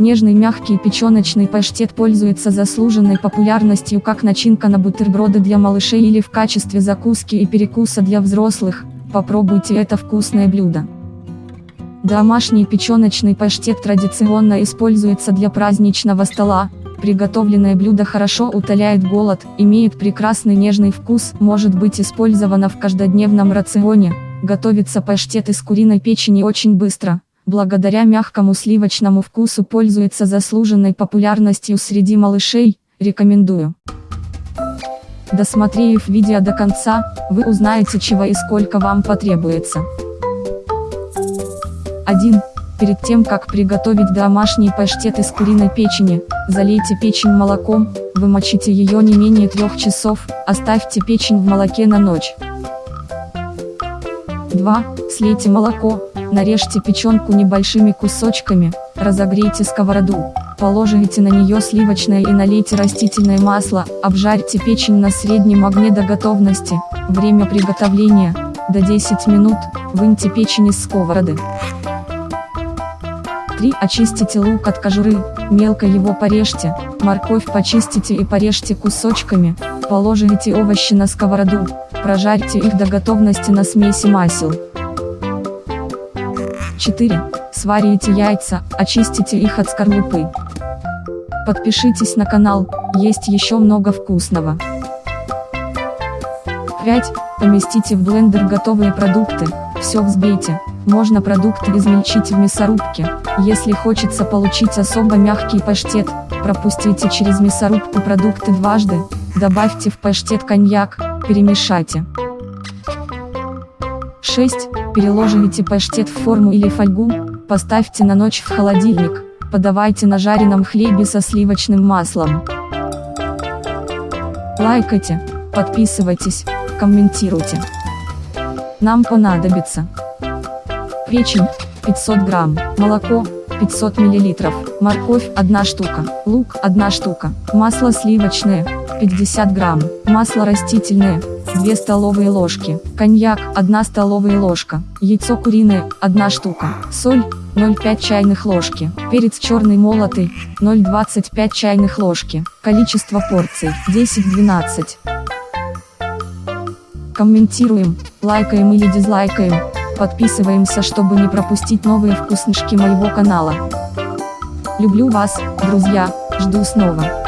Нежный мягкий печеночный паштет пользуется заслуженной популярностью как начинка на бутерброды для малышей или в качестве закуски и перекуса для взрослых. Попробуйте это вкусное блюдо. Домашний печеночный паштет традиционно используется для праздничного стола. Приготовленное блюдо хорошо утоляет голод, имеет прекрасный нежный вкус, может быть использовано в каждодневном рационе. Готовится паштет из куриной печени очень быстро благодаря мягкому сливочному вкусу пользуется заслуженной популярностью среди малышей, рекомендую. Досмотрев видео до конца, вы узнаете чего и сколько вам потребуется. 1. Перед тем как приготовить домашний паштет из куриной печени, залейте печень молоком, вымочите ее не менее 3 часов, оставьте печень в молоке на ночь. 2. Слейте молоко, Нарежьте печенку небольшими кусочками, разогрейте сковороду, положите на нее сливочное и налейте растительное масло, обжарьте печень на среднем огне до готовности, время приготовления, до 10 минут, выньте печень из сковороды. 3. Очистите лук от кожуры, мелко его порежьте, морковь почистите и порежьте кусочками, положите овощи на сковороду, прожарьте их до готовности на смеси масел. 4. Сварите яйца, очистите их от скорлупы. Подпишитесь на канал, есть еще много вкусного. 5. Поместите в блендер готовые продукты, все взбейте, можно продукты измельчить в мясорубке, если хочется получить особо мягкий паштет, пропустите через мясорубку продукты дважды, добавьте в паштет коньяк, перемешайте. 6. Переложите паштет в форму или фольгу, поставьте на ночь в холодильник, подавайте на жареном хлебе со сливочным маслом. Лайкайте, подписывайтесь, комментируйте. Нам понадобится печень 500 грамм, молоко 500 миллилитров, морковь 1 штука, лук 1 штука, масло сливочное 50 грамм, масло растительное 2 столовые ложки, коньяк 1 столовая ложка, яйцо куриное 1 штука, соль 0,5 чайных ложки, перец черный молотый 0,25 чайных ложки, количество порций 10-12. Комментируем, лайкаем или дизлайкаем, подписываемся чтобы не пропустить новые вкуснышки моего канала. Люблю вас, друзья, жду снова.